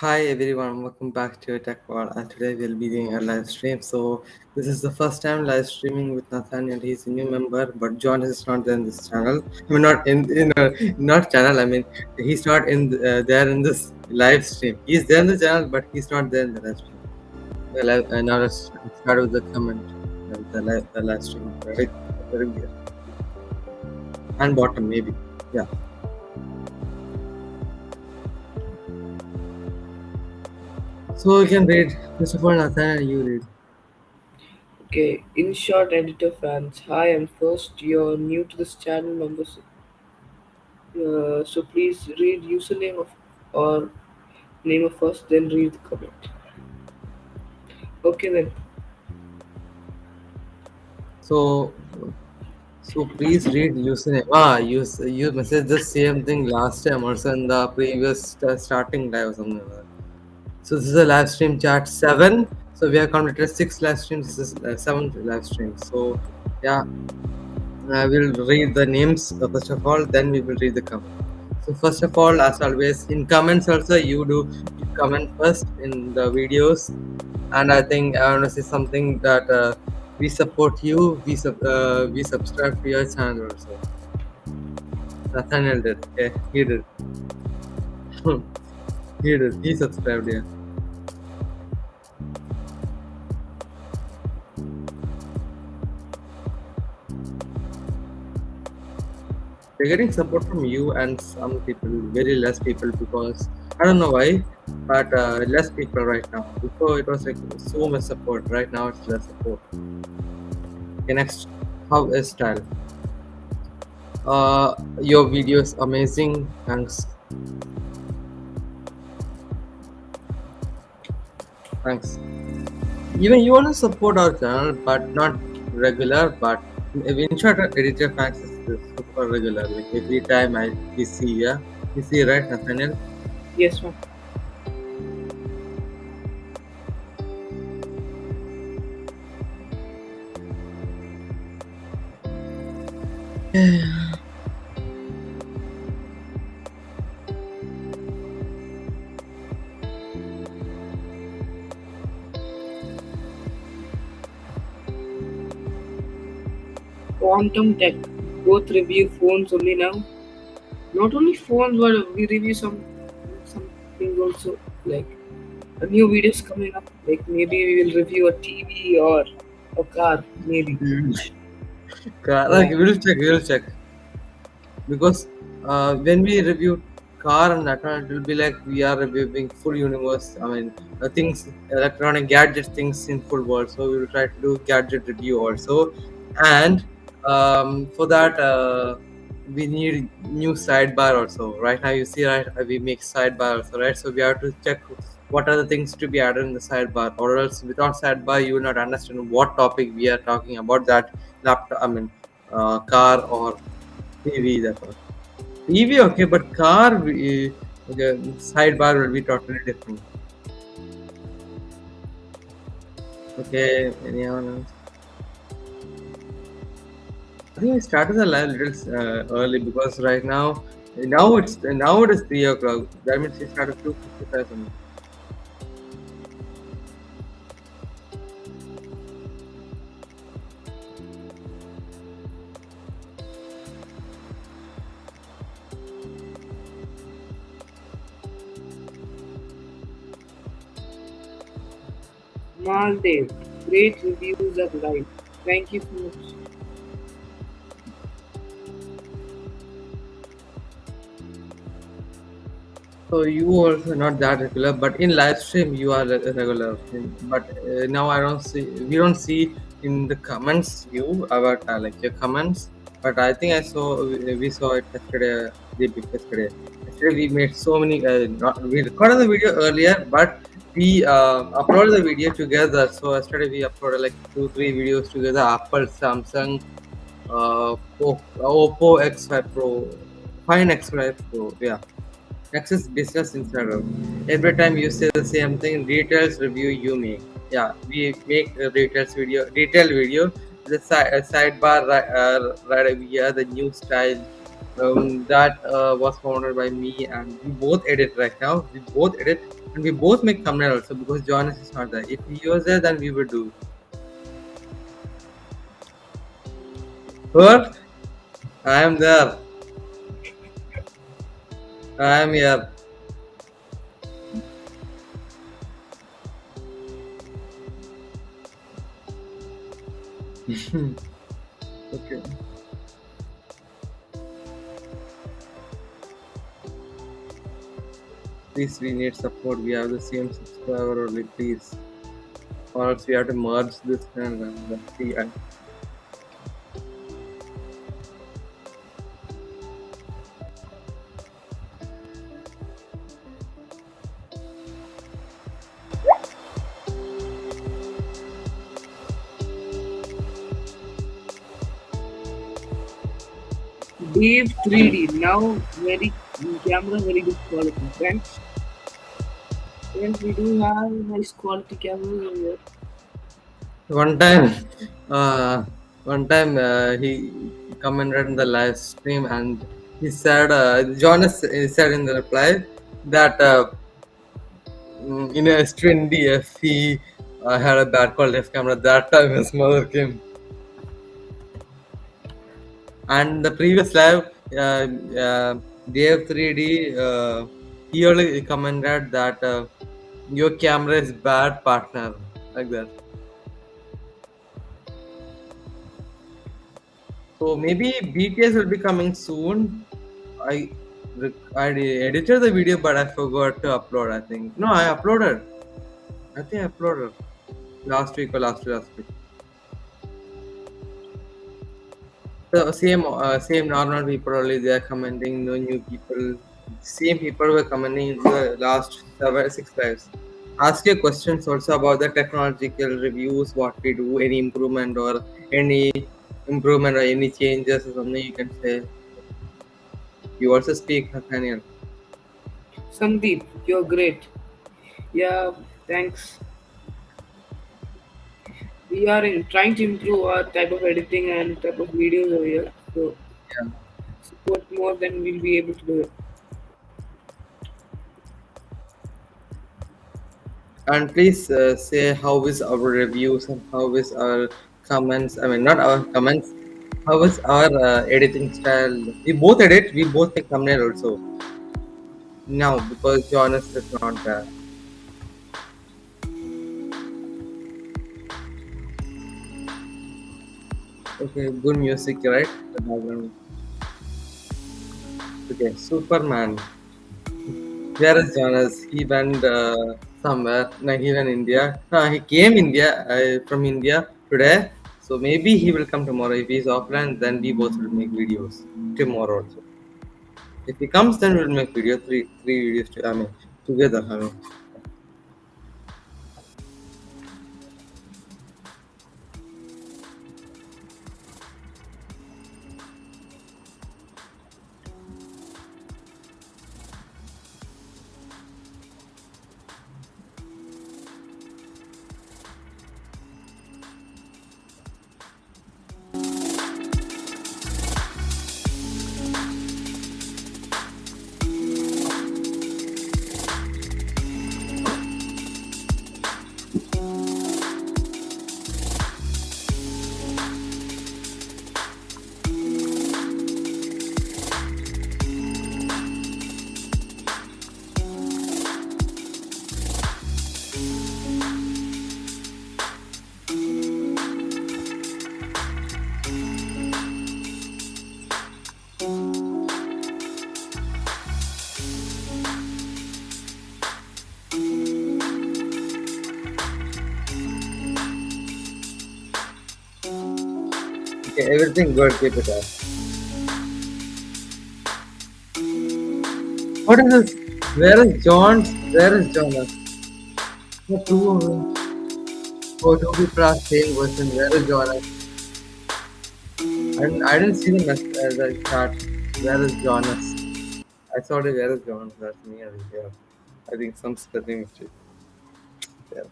Hi everyone, welcome back to Tech World. And today we'll be doing a live stream. So this is the first time live streaming with Nathaniel. He's a new member, but John is not in this channel. I mean, not in in a, not channel. I mean, he's not in uh, there in this live stream. He's there in the channel, but he's not there in the live stream. Well, uh, now let's start with the comment. Uh, the live the live stream right, and bottom maybe. Yeah. So you can read. First of all, Nathaniel, you read. Okay, in short, editor fans, hi, I'm first. You're new to this channel, members. Uh, so please read username of or name of first, then read the comment. Okay then. So, so please read username. Ah, you you messaged the same thing last time or in the previous starting live or something like that. So this is a live stream chat seven. So we have completed six live streams. This is uh, seventh live stream. So yeah, I will read the names uh, first of all. Then we will read the comment. So first of all, as always, in comments also you do comment first in the videos, and I think I want to say something that. Uh, we support you. We sub uh, we subscribe to your channel also. Nathaniel did. Okay, he did. he did. He subscribed. Yeah. We're getting support from you and some people, very less people because I don't know why, but uh, less people right now. Before it was like so much support. Right now it's less support. Okay, next, how is style? Uh, your video is amazing. Thanks. Thanks. Even you want to support our channel, but not regular. But in short, editor fans is super regular. Like every time I we see, yeah, we see right, Nathaniel. Yes, ma'am. Quantum Tech. Both review phones only now. Not only phones, but we review some something also like a new videos coming up. Like maybe we will review a TV or a car, maybe. car, like, we'll check. We'll check. Because uh, when we review car and one, it will be like we are reviewing full universe. I mean, uh, things, electronic gadget things in full world. So we will try to do gadget review also, and um, for that uh, we need new sidebar also. Right now, you see, right, we make sidebar also, right? So we have to check what are the things to be added in the sidebar, or else without sidebar, you will not understand what topic we are talking about. That laptop, I mean, uh, car or TV that one. TV okay, but car we, okay, sidebar will be totally different. Okay, anyone else? I think I started the live little uh, early because right now, now it's now it is three o'clock. That means we started two fifty-five. Maldev, great reviews of life. Thank you so much. So you also not that regular, but in live stream you are re- regular. But uh, now I don't see. We don't see in the comments you about uh, like your comments. But I think I saw we saw it yesterday. Yesterday. Yesterday we made so many. Uh, not, we recorded the video earlier, but we uh, uploaded the video together. So yesterday we uploaded like two three videos together. Apple, Samsung, uh, Oppo X5 Pro, Find X5 Pro. Yeah. Is business Instagram. Every time you say the same thing, details review you make. Yeah, we make a details video, detail video. The side, uh, sidebar right, uh, right over here, the new style um, that uh, was founded by me, and we both edit right now. We both edit And we both make thumbnail also because Jonas is not there. If he was there, then we would do. What? I am there. I am here. okay. Please, we need support. We have the same subscriber only, please. Or else we have to merge this and let's see. Dave 3D now very camera very good quality. Thanks. Yes, we do have nice quality cameras over here. One time, uh, one time uh, he commented in the live stream and he said, uh, Jonas said in the reply that uh, mm, in a S20F he uh, had a bad quality camera. That time his mother came. And the previous live, uh, uh, Dave 3D, uh, he only commented that your camera is bad partner, like that. So maybe BTS will be coming soon. I I edited the video, but I forgot to upload. I think no, I uploaded. I think I uploaded last week or last last week. The same uh, same normal people only they are commenting. No new people. Same people were commenting in the last seven six lives. Ask your questions also about the technological reviews, what we do, any improvement or any improvement or any changes or something you can say. You also speak Nathaniel. Sandeep, you're great. Yeah, thanks. We are in, trying to improve our type of editing and type of videos over here. So Yeah. support more, then we'll be able to do it. And please uh, say how is our reviews and how is our comments. I mean, not our comments. How is our uh, editing style? We both edit. We both make thumbnail also. Now because Jonas is not there. Good music, right? The background. Okay, Superman. Where is Jonas? He went uh, somewhere. No, he went India. No, he came India uh, from India today. So maybe he will come tomorrow. If he's offline, then we both will make videos tomorrow also. If he comes, then we'll make video three three videos. To, I mean together. I mean. Okay, everything good. Keep it up. What is this? Where is John? Where is Jonas? The two of them. Oh, people are same person. Where is Jonas? And I didn't see the message as I start. Where is Jonas? I saw the where is Jonas? That's me. Yeah. I think some spelling mistake. Yeah.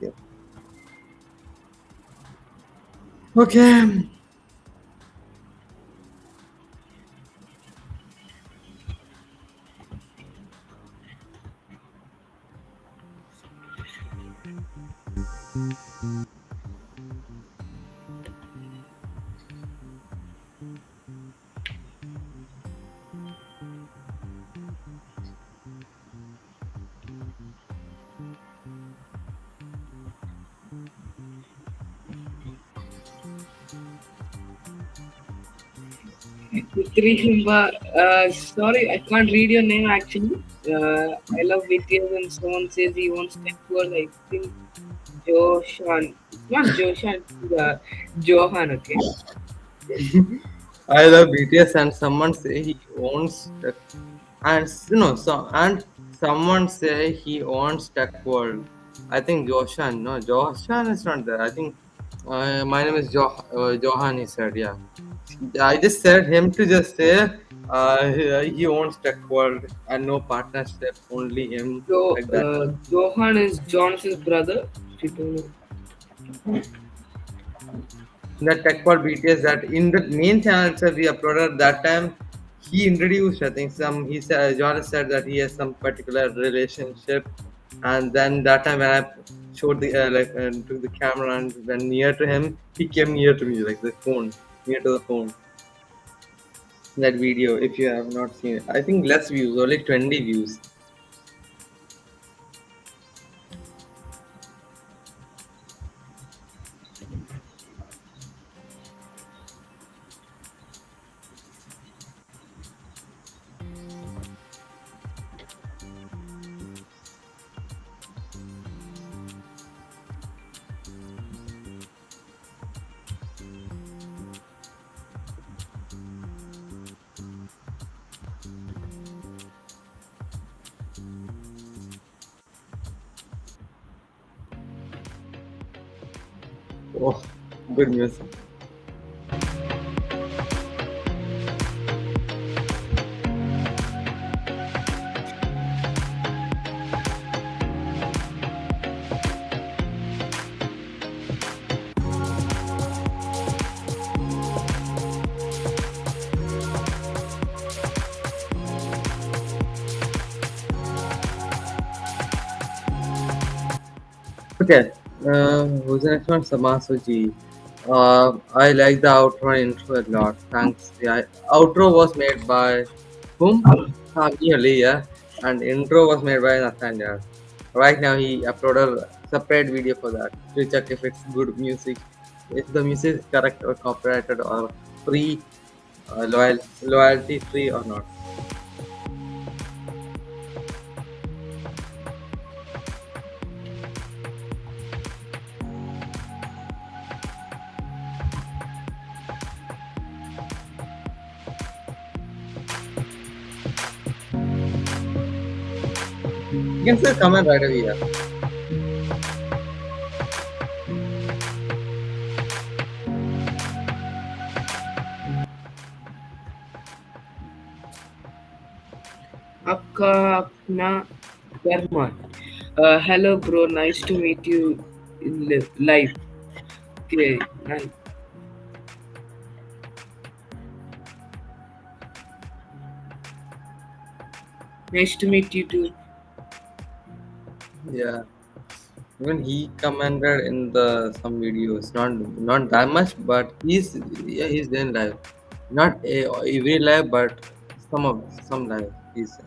Yeah. Okay. Trihimba, uh, sorry, I can't read your name actually. Uh, I love BTS and someone says he wants tech world. I think Joshan. Not Joshan, uh, Johan, okay? I love BTS and someone say he owns tech and you know so and someone say he owns Tech World. I think Joshan. No, Joshan is not there. I think uh, my name is jo- uh, Johan. He said, yeah. I just said him to just say uh, he, owns Tech World and no partnership, only him. So, like uh, Johan is Johnson's brother. You that tech for BTS that in the main channel itself we uploaded that time he introduced I think some he said Jonas said that he has some particular relationship. And then that time when I showed the uh, like uh, took the camera and when near to him he came near to me like the phone near to the phone. That video if you have not seen it. I think less views only 20 views Okay, uh, who's the next one? Samasuji. Uh, I like the outro and intro a lot. Thanks. Yeah, outro was made by whom? Ah, nearly, yeah. And intro was made by Nathaniel. Right now, he uploaded a separate video for that to check if it's good music, if the music is correct or copyrighted or free, uh, loyal, loyalty free or not. You can still come and right away here. आपका अपना Varman hello bro nice to meet you in life के nice to meet you too Yeah. Even he commented in the some videos, not not that much, but he's yeah he's doing live, not a, every live, but some of some live. He's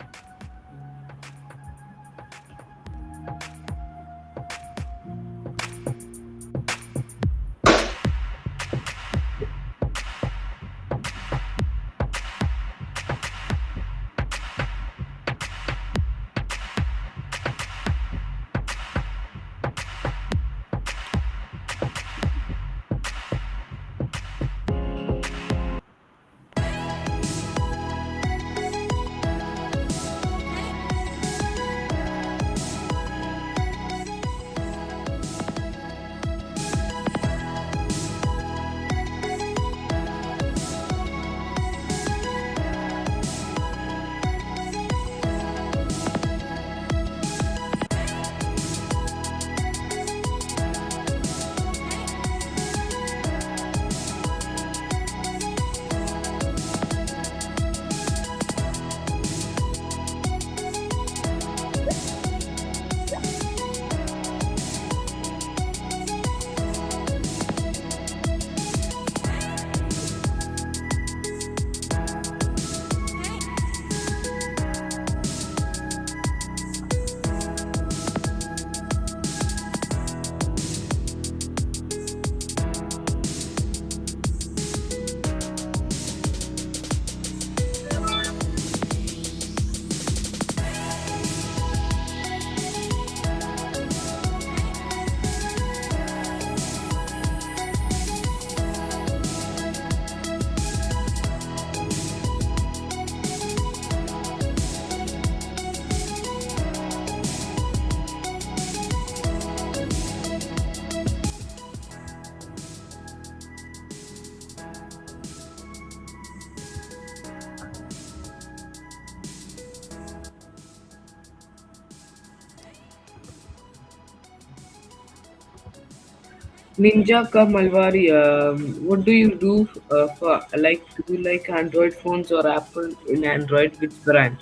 Ninja Ka Malwari, um, what do you do uh, for like? Do you like Android phones or Apple in Android? Which brand?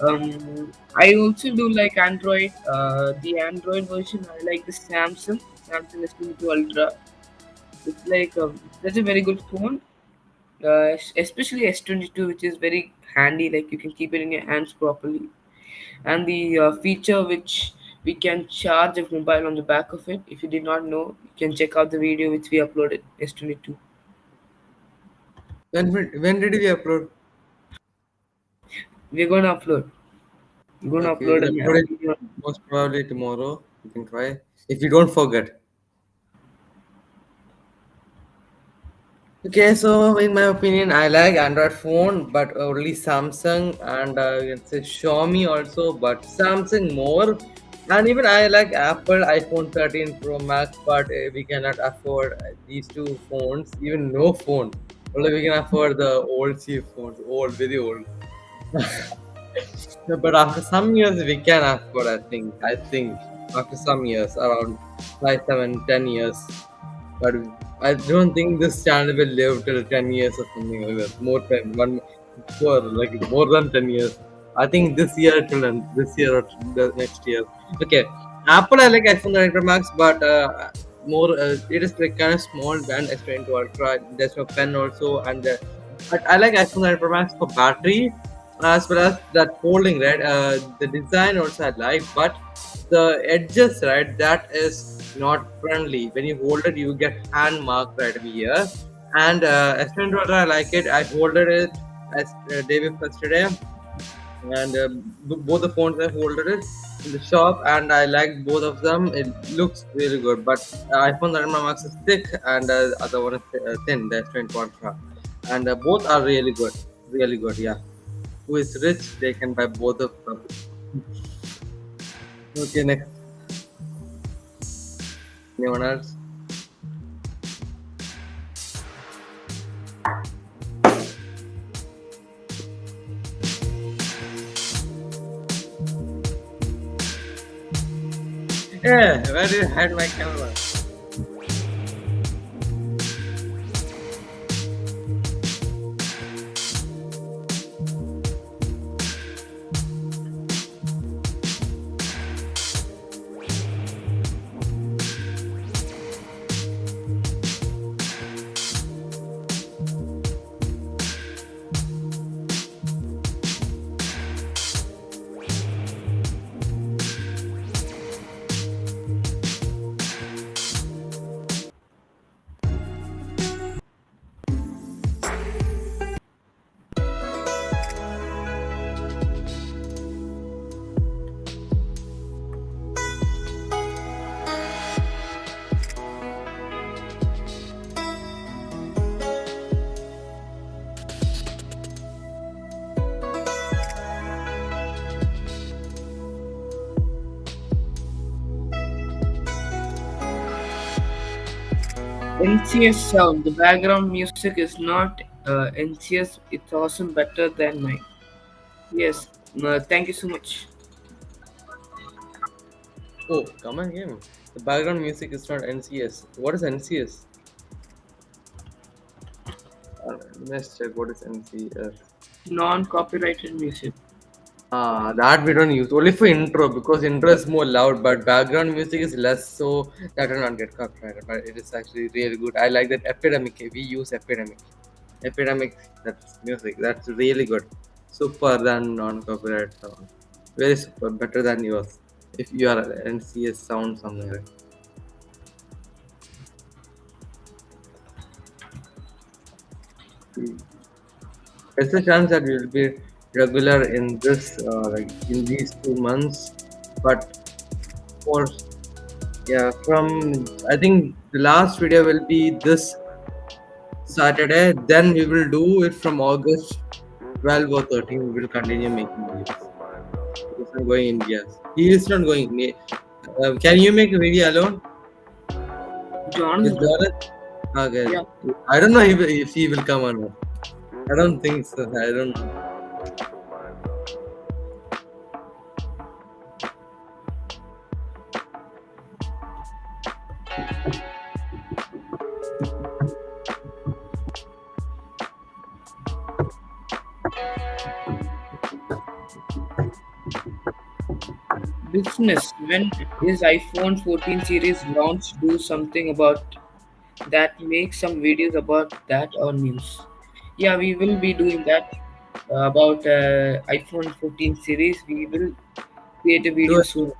Um, I also do like Android. Uh, the Android version, I like the Samsung Samsung S22 Ultra. It's like um, that's a very good phone, uh, es- especially S22, which is very handy. Like you can keep it in your hands properly, and the uh, feature which we can charge a mobile on the back of it. If you did not know, you can check out the video which we uploaded yesterday too. When when did we upload? We're gonna upload. We're gonna Okay, we'll upload upload it most probably tomorrow. You can try if you don't forget. Okay, so in my opinion, I like Android phone, but only Samsung and uh, you can say Xiaomi also, but Samsung more. And even I like Apple iPhone 13 Pro Max, but uh, we cannot afford these two phones. Even no phone. Only we can afford the old cheap phones, old, very old. But after some years, we can afford. I think. I think after some years, around five, seven, ten years. But I don't think this channel will live till 10 years or something like that. More than one, for like more than 10 years. I think this year end. This year or the next year. Okay. Apple, I like iPhone 9 Pro Max, but uh, more, uh, it is like kind of small band S20 Ultra. There's no pen also. And uh, but I like iPhone 9 Pro Max for battery as well as that folding, right? Uh, the design also I like, but the edges right that is not friendly when you hold it you get hand mark right here and uh, S10 i like it i folded it as uh, day before yesterday and uh, both the phones i folded it in the shop and i like both of them. It looks really good but uh, iphone 11 Pro max is thick and uh, other one is uh, thin. The S20 ultra and uh, both are really good really good yeah. Who is rich they can buy both of them. Okay next. Anyone else Yeah, where did you hide my camera? NCS sound. The background music is not uh, NCS. It's awesome, better than mine. Yes. Uh, thank you so much. Oh, come on, game. The background music is not NCS. What is NCS? Uh, let's check what is NCS. Non-copyrighted music. Ah, that we don't use only for intro because intro is more loud, but background music is less, so that will not get copyrighted. But it is actually really good. I like that epidemic. We use epidemic. Epidemic. That's music. That's really good. Super than non-copyright sound. Very super. Better than yours. If you are NCS sound somewhere. There's a chance that we'll be regular in this, uh, like in these two months. But for yeah, from I think the last video will be this Saturday. Then we will do it from August 12 or 13. We will continue making videos. Because I'm going India. He is not going. Uh, can you make a video alone John. with? Okay. Yeah. I don't know if, if he will come or not. I don't think so. I don't know. Business, his iPhone 14 series launched? Do something about that. Make some videos about that or news. Yeah, we will be doing that uh, about uh, iPhone 14 series. We will create a video soon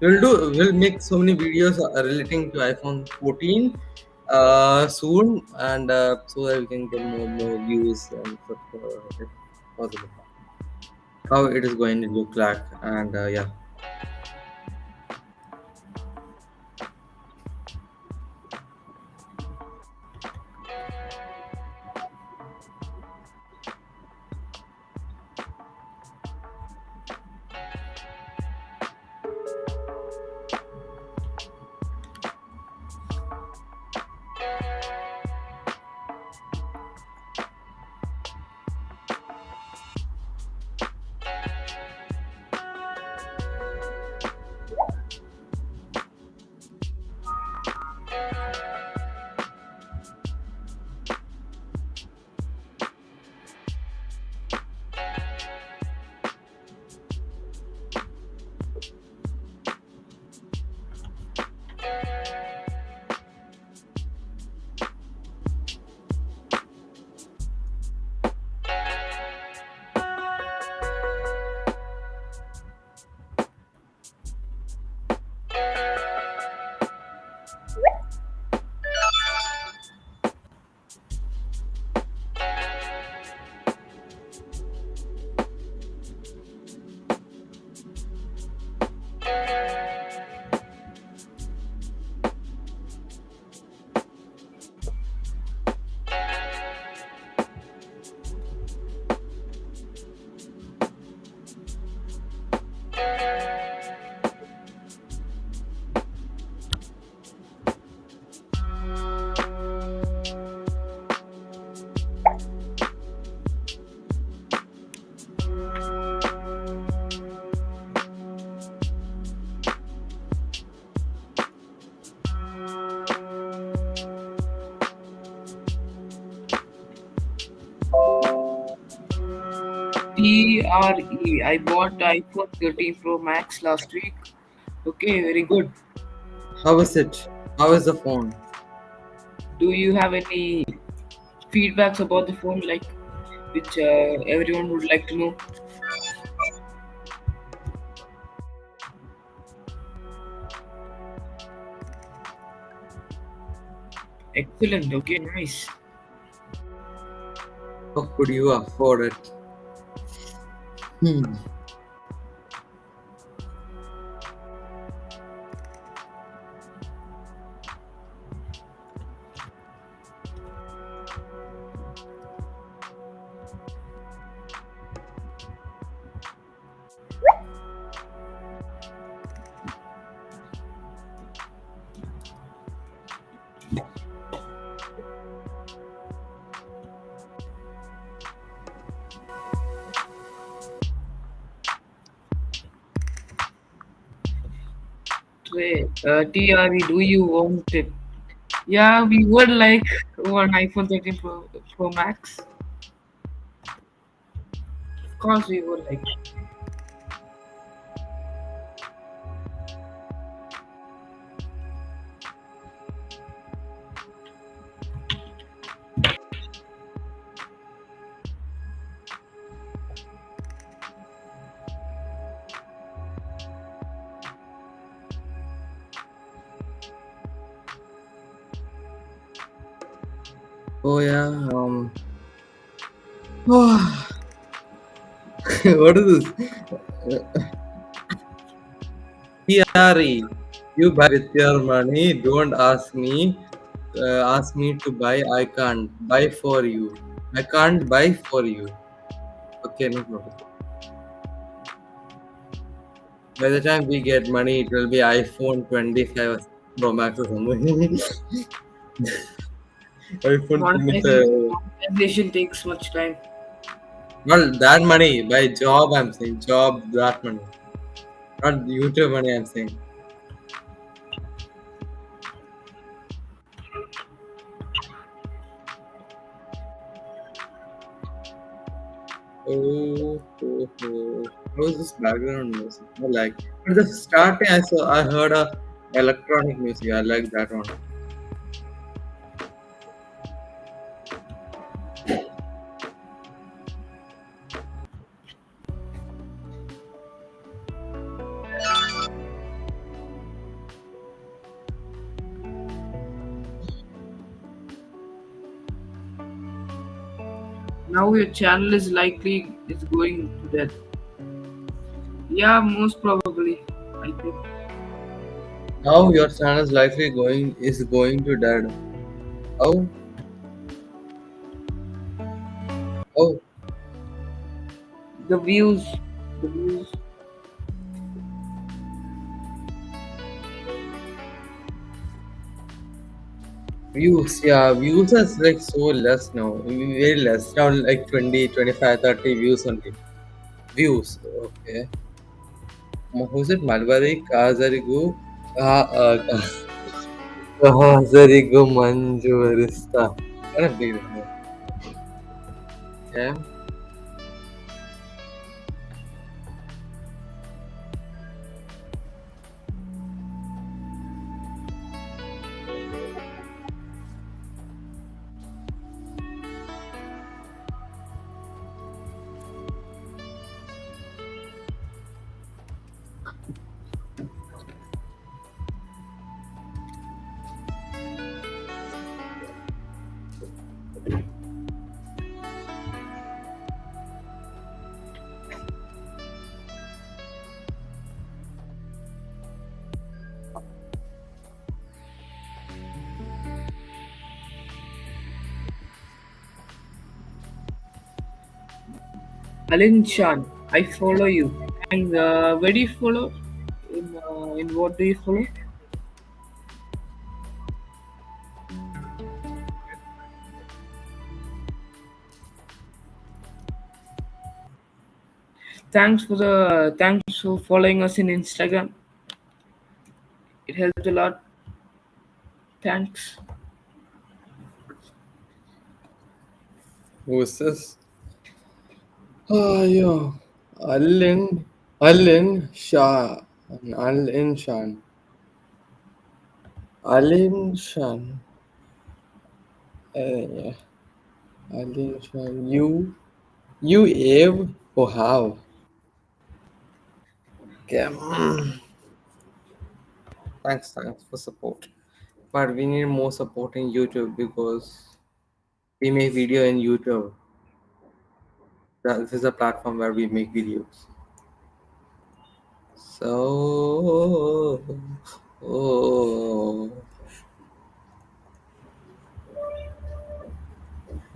we'll do we'll make so many videos uh, relating to iPhone 14 uh, soon, and uh, so that we can get more more views and stuff, uh, possible. How it is going to look like, and uh, yeah. TRE. I bought iPhone 13 Pro Max last week. Okay, very good. How is it? How is the phone? Do you have any feedbacks about the phone, like which uh, everyone would like to know? Excellent. Okay, nice. How could you afford it? 嗯。Do you want it? Yeah, we would like one iPhone 13 Pro, Pro Max. Of course, we would like. Oh yeah. Um. what is this? TRE. You buy with your money. Don't ask me. Uh, ask me to buy. I can't buy for you. I can't buy for you. Okay, no problem. By the time we get money, it will be iPhone 25 Pro Max or something. iPhone 25. Monetization, monetization takes much time. Not that money. By job, I'm saying. Job, that money. Not YouTube money, I'm saying. Oh, oh, oh. How is this background music? I like. At the starting, I saw I heard a electronic music. I like that one. Your channel is likely is going to death. Yeah, most probably. I think. Now your channel is likely going is going to dead. Oh, oh, The views. The views. Views. Yeah, views is like so less now. Very less. Now like 20, 25, 30 views only. Views. Okay. Who's it? Malbari Kazarigu. Ah, uh, Kazarigu Manjurista. What a big name. Yeah. Alin Shan, I follow you. And uh, where do you follow? In uh, in what do you follow? Thanks for the thanks for following us in Instagram. It helped a lot. Thanks. Who is this? Yeah. Alin. Alin Shah. Alin Shan. Alin Shan. Uh. Alin Shan. You. You Ave or how? Thanks, thanks for support. But we need more support in YouTube because we make video in YouTube. This is a platform where we make videos. So, oh,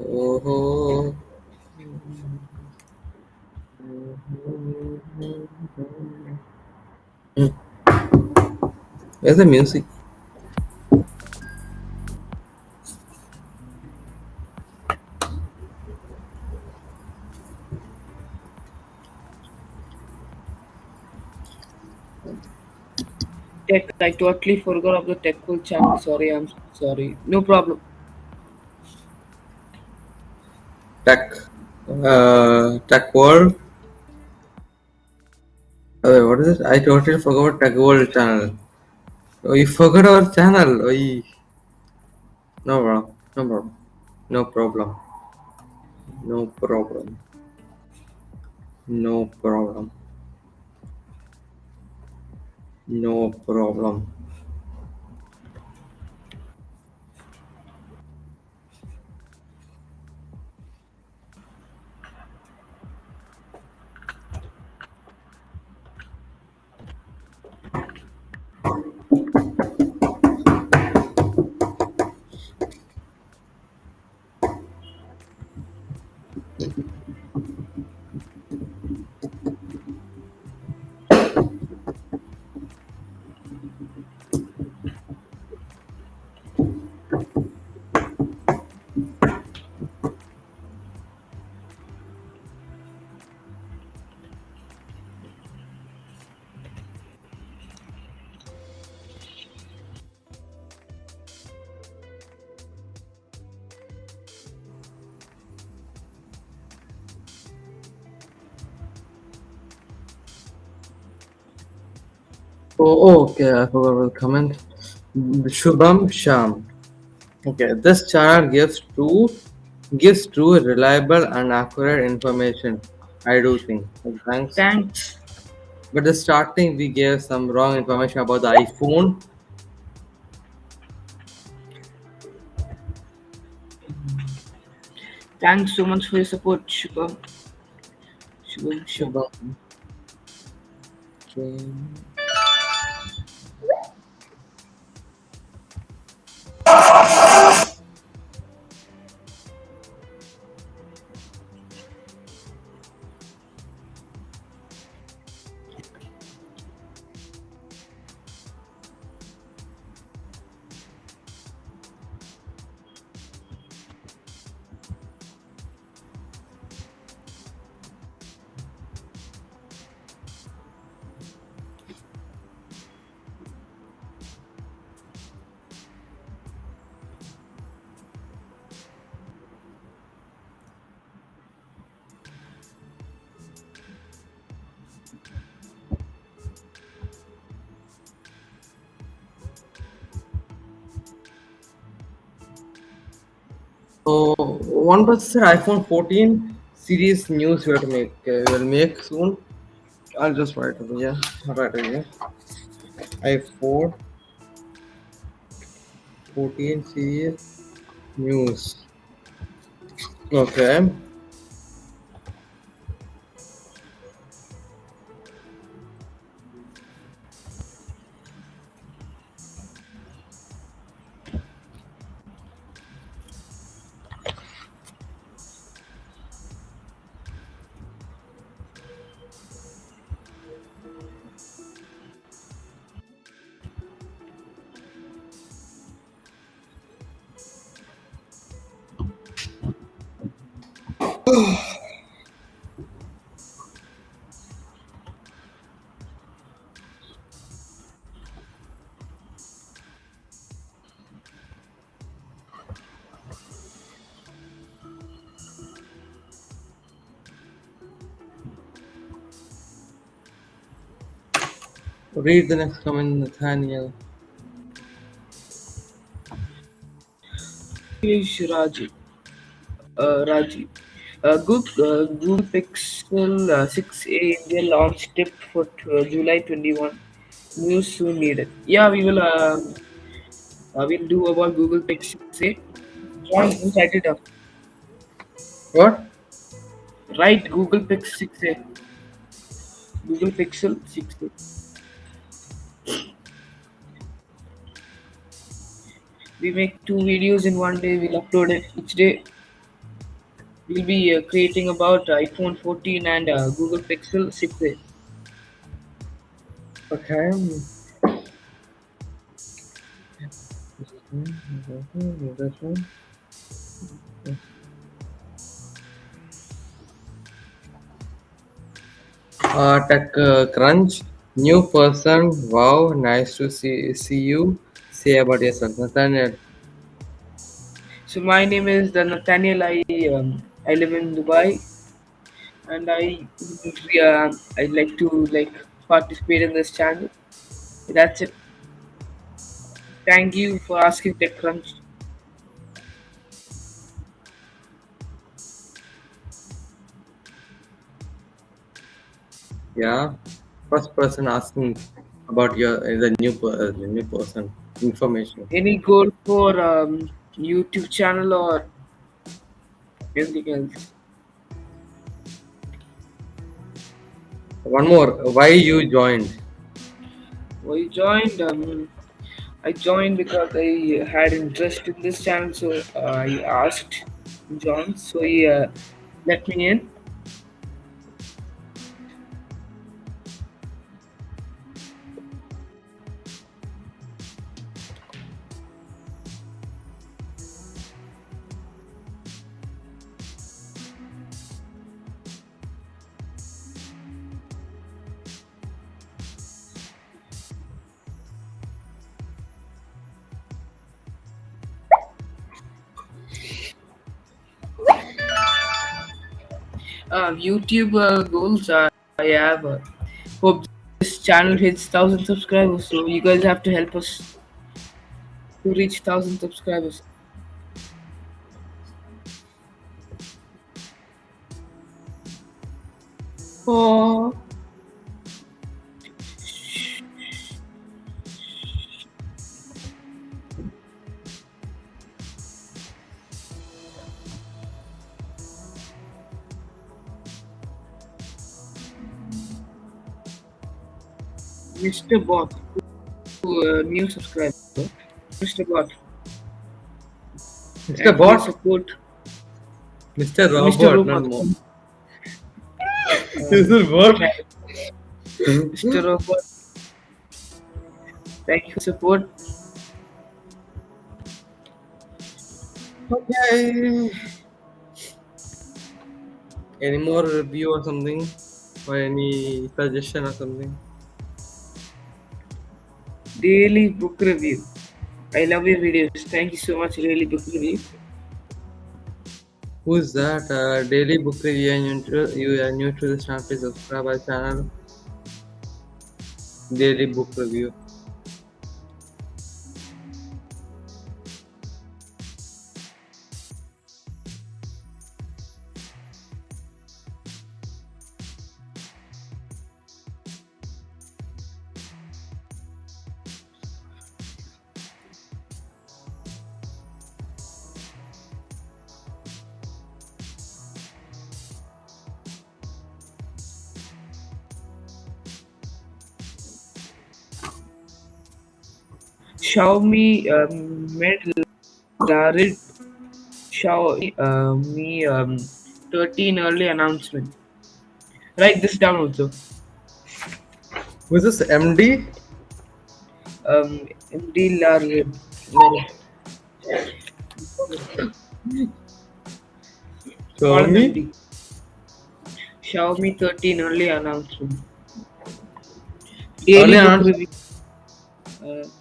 oh, hmm. Where's the music? Tech. I totally forgot of the Tech Cool channel. Sorry, I'm sorry. No problem. Tech, uh, Tech World. Oh, what is it? I totally forgot Tech World channel. Oh, you forgot our channel. Oh, ye- no problem. No problem. No problem. No problem. No problem. No problem. Oh, okay, I forgot to comment. Shubham Sham. Okay, this channel gives true, gives true, reliable, and accurate information. I do think. Thanks. Thanks. But the starting we gave some wrong information about the iPhone. Thanks so much for your support, Shubham. Shubham. Shubham. Okay. So processor iPhone 14 series news we have to make. Uh, we'll make soon. I'll just write it. Yeah, I'll write it. Yeah. iPhone 14 series news. Okay. Read the next comment, Nathaniel. English Raji. Uh, Raji. Uh, Google, uh, Google Pixel uh, 6a India launch tip for uh, July 21. News soon needed. Yeah, we will. Uh, uh, we'll do about Google Pixel 6a. John, you set it up. What? Right, Google Pixel 6a. Google Pixel 6a. We make two videos in one day. We'll upload it each day. We'll be uh, creating about iPhone 14 and uh, Google Pixel 6a. Okay. This. Uh, Tech uh, Crunch, new person. Wow, nice to see see you. Say about yourself, Nathaniel. So my name is uh, Nathaniel. I um, I live in Dubai, and I uh, I like to like participate in this channel. That's it. Thank you for asking TechCrunch. Yeah, first person asking about your the new per- the new person information. Any goal for um, YouTube channel or anything else? One more. Why you joined? Well, joined. Um, I joined because I had interest in this channel, so uh, I asked John, so he uh, let me in. YouTube goals. I have hope this channel hits thousand subscribers, so you guys have to help us to reach thousand subscribers. Oh, Mr. Bot, uh, new subscriber. Mr. Bot, Mr. you Bot, support. Mr. Mr. Robot, not Robot. more. Mr. Robot, thank you for support. Okay. Any more review or something? Or any suggestion or something? Daily book review. I love your videos. Thank you so much, Daily Book Review. Who's that? Uh, daily book review. and You, are new to this channel, please subscribe our channel. Daily book review. Xiaomi um, made Larid Xiaomi uh, Me um, 13 early announcement. Write this down also. Who's this? MD? Um, MD Larid. Xiaomi? Xiaomi 13 early announcement. Early Daily book announcement. Uh,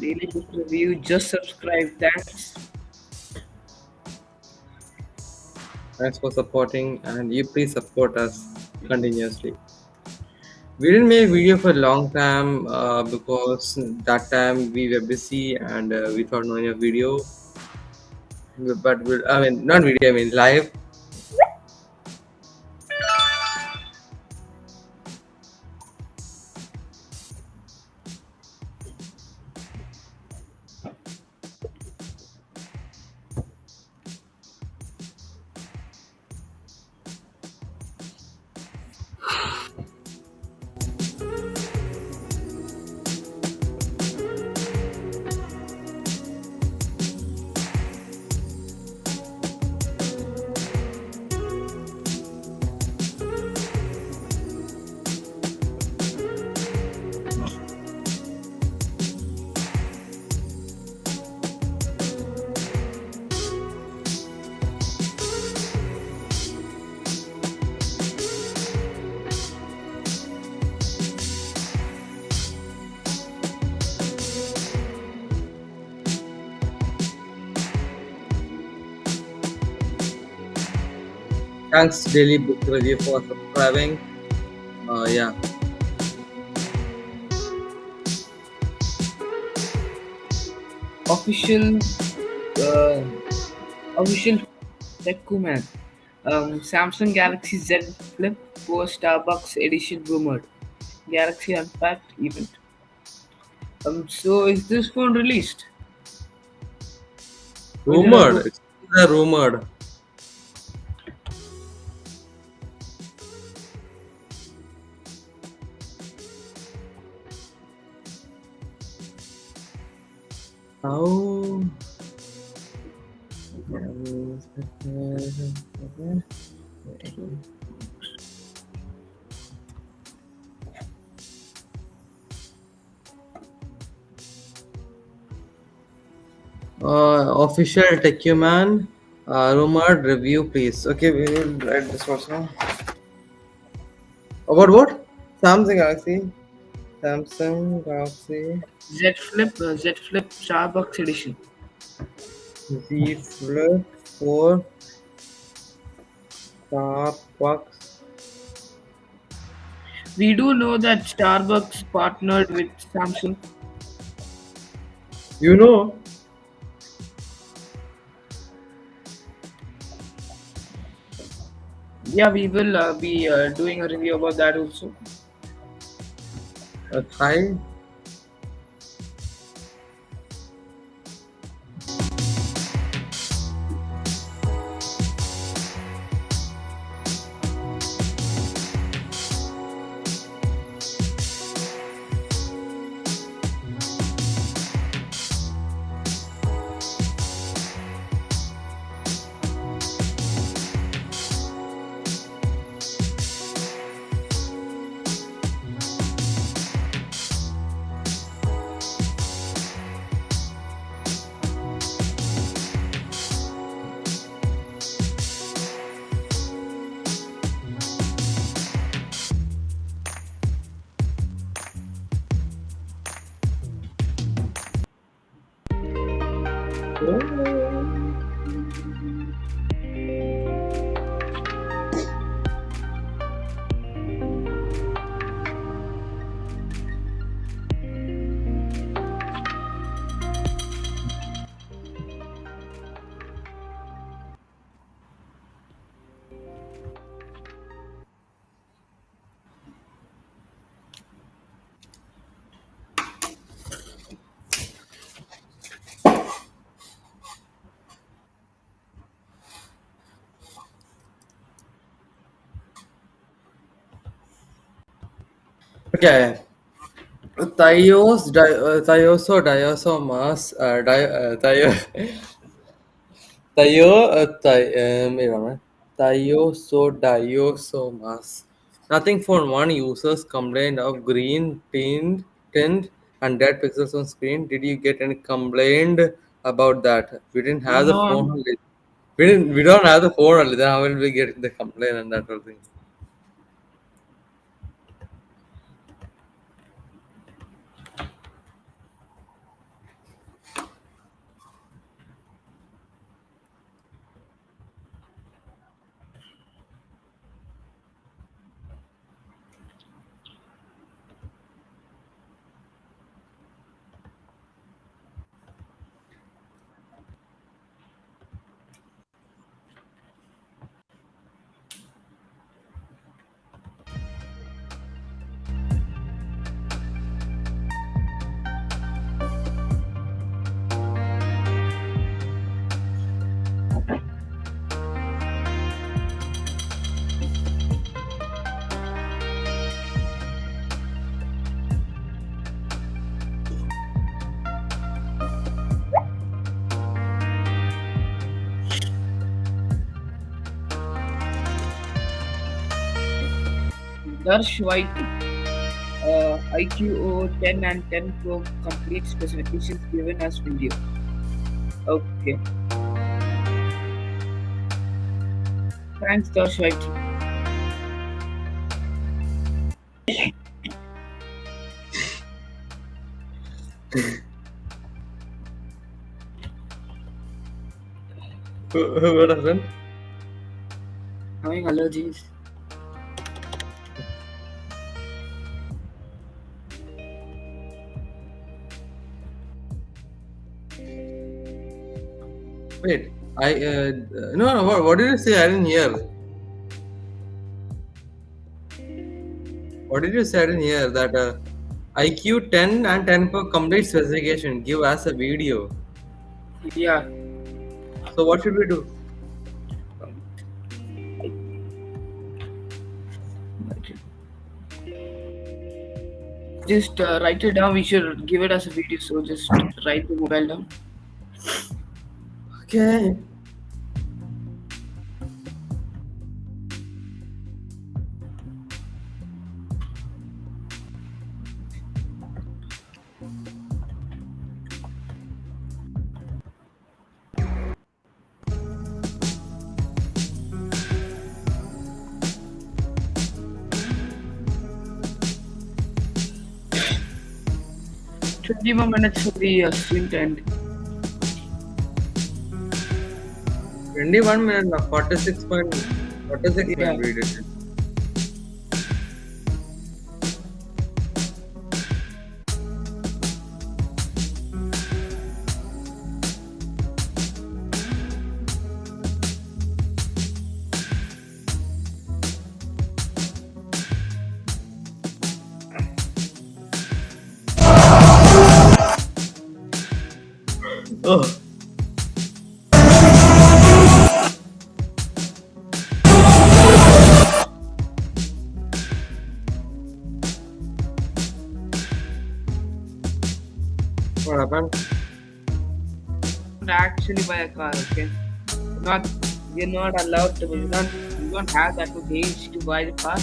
daily review. Just subscribe. Thanks. Thanks for supporting, and you please support us continuously. We didn't make video for a long time uh, because that time we were busy and uh, we thought no video. But we'll, I mean, not video, I mean live. Thanks, Daily Book Review, for subscribing. Uh, yeah. official uh, official Tekuman. Um, Samsung Galaxy Z Flip 4 Starbucks edition rumored. Galaxy Unpacked event. Um, so is this phone released? Or is it a Rumored. It's rumored. Uh, official Techuman uh, rumored review, please. Okay, we will write this also. About what? Samsung Galaxy. Samsung Galaxy Z Flip uh, Z Flip Starbucks edition. Z Flip 4 Starbucks. We do know that Starbucks partnered with Samsung. You know, Yeah, we will uh, be uh, doing a review about that also. A Okay. Thios, di- uh, thioso, diasomas, uh, di- uh, thio, thio, uh, thi- um, wait a minute. Thiosodiosomas. Nothing Phone one users complained of green tint, tinned and dead pixels on screen. Did you get any complaint about that? We didn't have the phone No, only. We didn't. We don't have the phone only. Then how will we get the complaint and that whole thing? Darsh White, uh, iQOO 10 and 10 Pro complete specifications given as video. Okay, thanks Darsh White. what happened? Having allergies. Wait, I uh, no no. What, what did you say? I didn't hear. What did you say? I didn't hear that. Uh, IQ 10 and 10 for complete specification. Give us a video. Yeah, So what should we do? just uh, write it down. We should give it as a video. So just write the mobile down. Okay. Twenty more minutes for the uh, to end. 21 minute na 46 point 46 yeah. minute video Ugh. Don't actually buy a car, okay? Not we're not allowed to. We don't we don't have that much age to buy the car.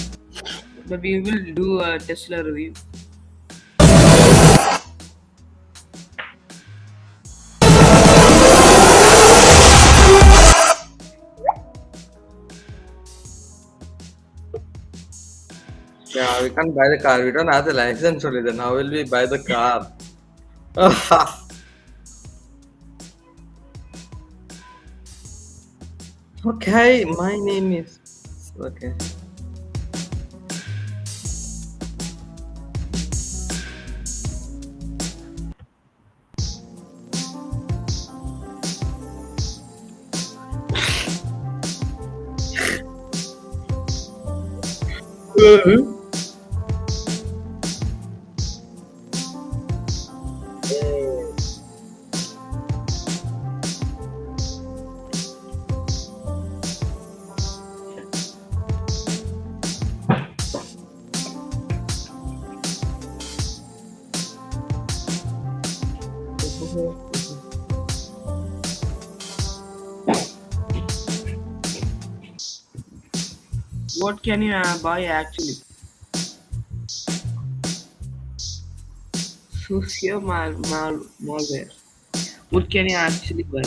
But we will do a Tesla review. Yeah, we can't buy the car. We don't have the license only. Then how will we buy the car? Okay, my name is. Okay. What can you uh, buy actually? Socio mal, mal, malware. What can you actually buy?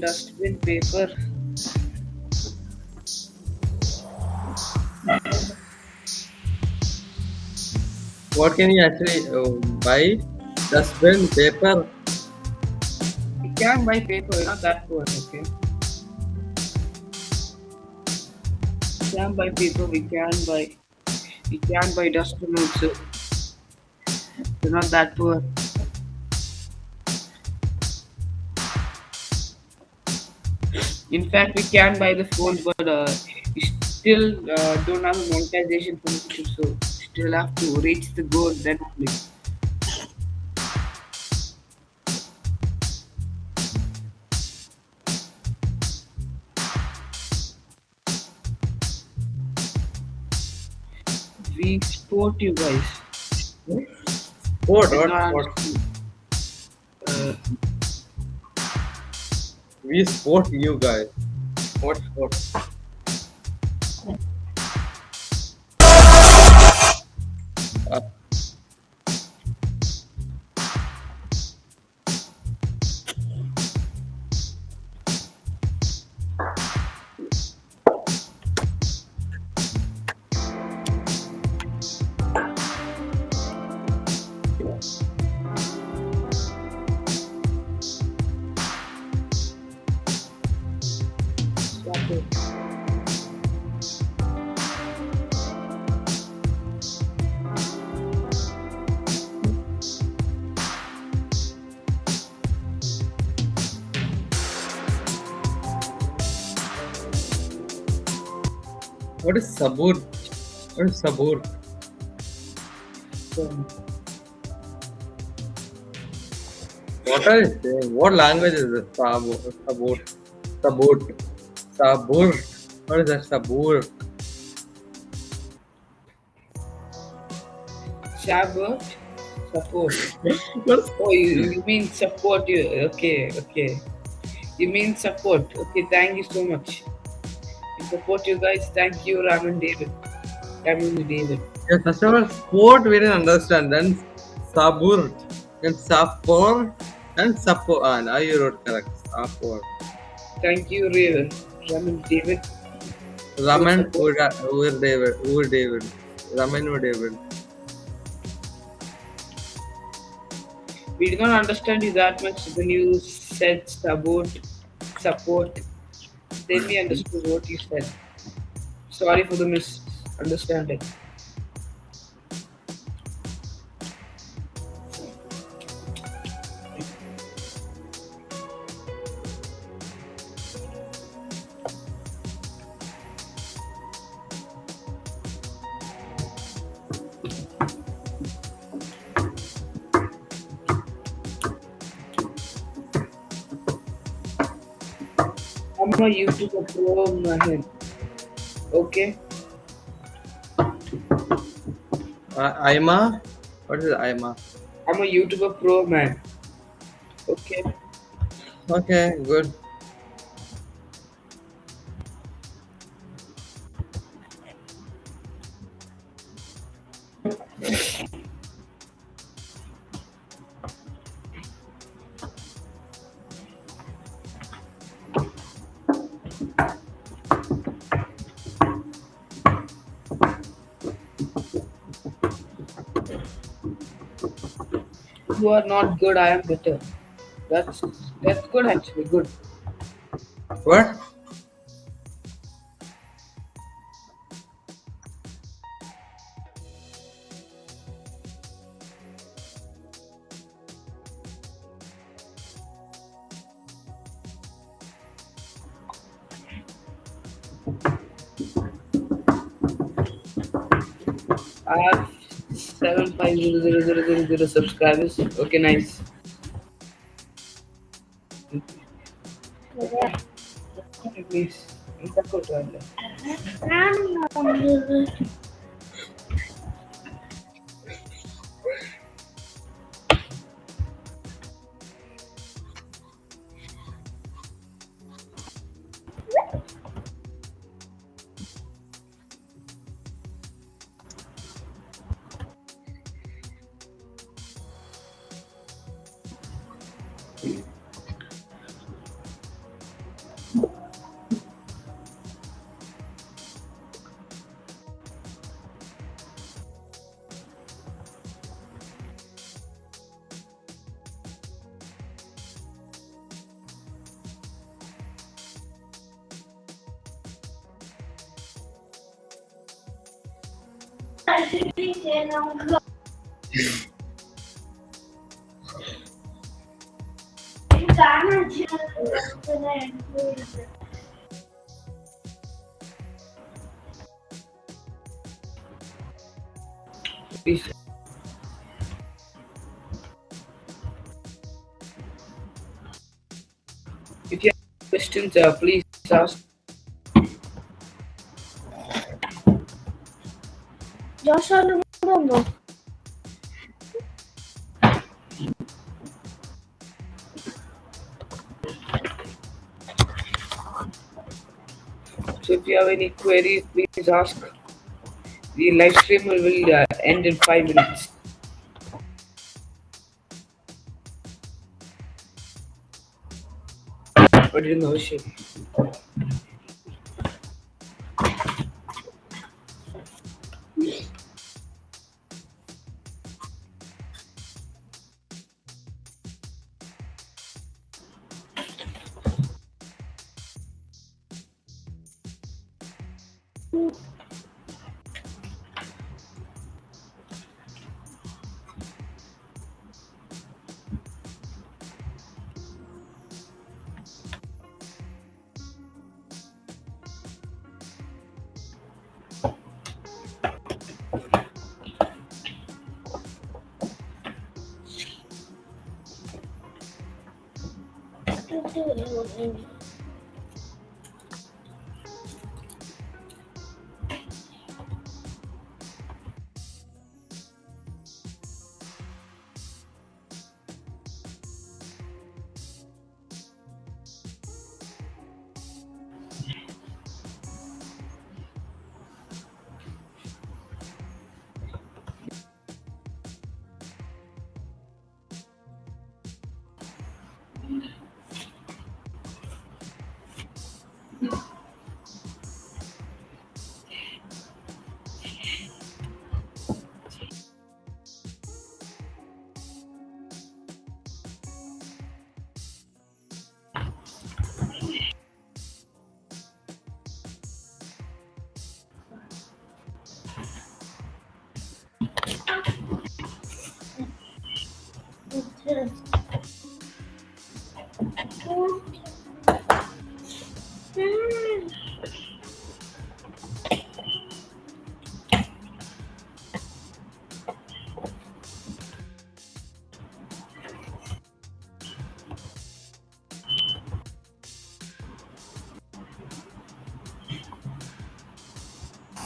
Dustbin paper. What can you actually uh, buy? Dustbin, paper. You can buy paper, not that poor, okay? We can buy paper, we can buy we can buy dustbin also. You're not that poor. In fact, we can buy the phone, but uh, we still uh, don't have monetization YouTube, so still have to reach the goal then only. We support you guys. What? I What? What? Uh, We sport you guys. What sport? Uh, sabur? What is sabur? What are you saying? What language is this? Sabur. Sabur. Sabur. Sabur. What is that? Sabur. Sabot? Support. Oh, you, you mean support you? Okay, okay. You mean support? Okay, thank you so much. Support you guys. Thank you, Raman David. Raman David. Yeah, first of all, sport we didn't understand. Then sabur. Then sapor. And sapo. Ah, now you wrote correct. Sapor. Thank you, Raven. Raman David. Raman support. Ur David. Ur David. Raman Ur David. We did not understand you that much when you said support. Support. Then we understood what you said. Sorry for the misunderstanding. I'm a YouTuber pro man. Okay. Uh, Ima? What is Ima? I'm a YouTuber pro man. Okay. Okay, good. You are not good. I am better. That's that's good actually. Good. What? Zero zero zero zero zero subscribers. Okay, nice. Questions, uh, please ask. Joshua Lumungu. So if you have any queries, please ask. The live stream will uh, end in five minutes. But in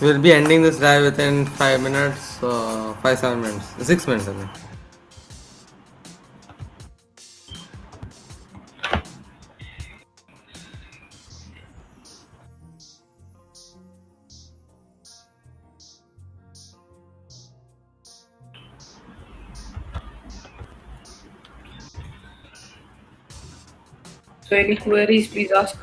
We'll be ending this live within 5 minutes, uh, 5 7 minutes, 6 minutes I think. Any queries, please ask.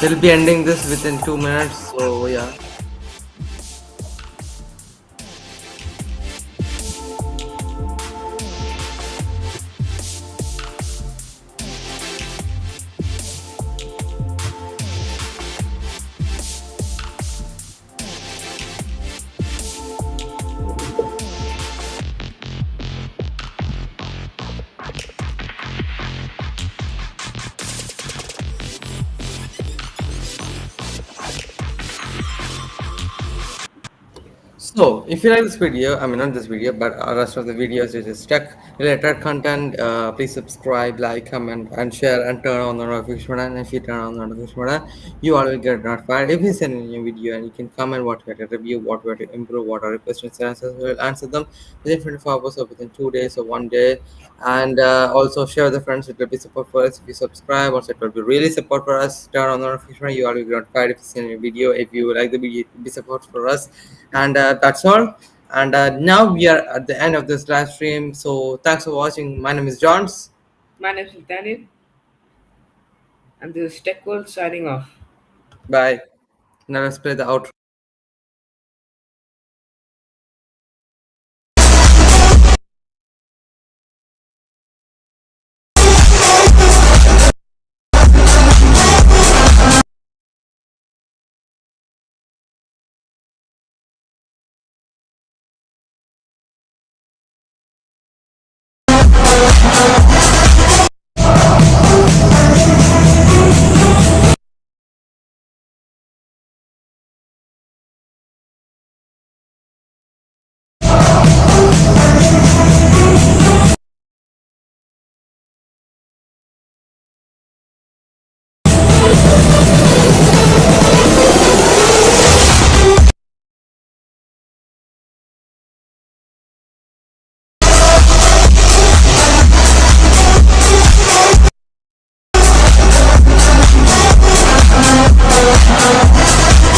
We'll be ending this within two minutes. So, if you like this video, I mean not this video, but uh, rest of the videos which is tech related content, uh, please subscribe, like, comment, and share, and turn on the notification button. And if you turn on the notification button, you all will get notified if we send a new video, and you can comment what we to review, what we to improve, what are your questions and answers. We'll answer them within 24 hours or within two days or one day. And uh, also share with the friends. It will be support for us if you subscribe. Also, it will be really support for us. Turn on the notification button. You all will get notified if you send a video. If you like the video, it will be support for us and uh, that's all and uh, now we are at the end of this live stream. So thanks for watching. My name is johns. My name is Daniel, and this is Tech World signing off. bye. Now let's play the outro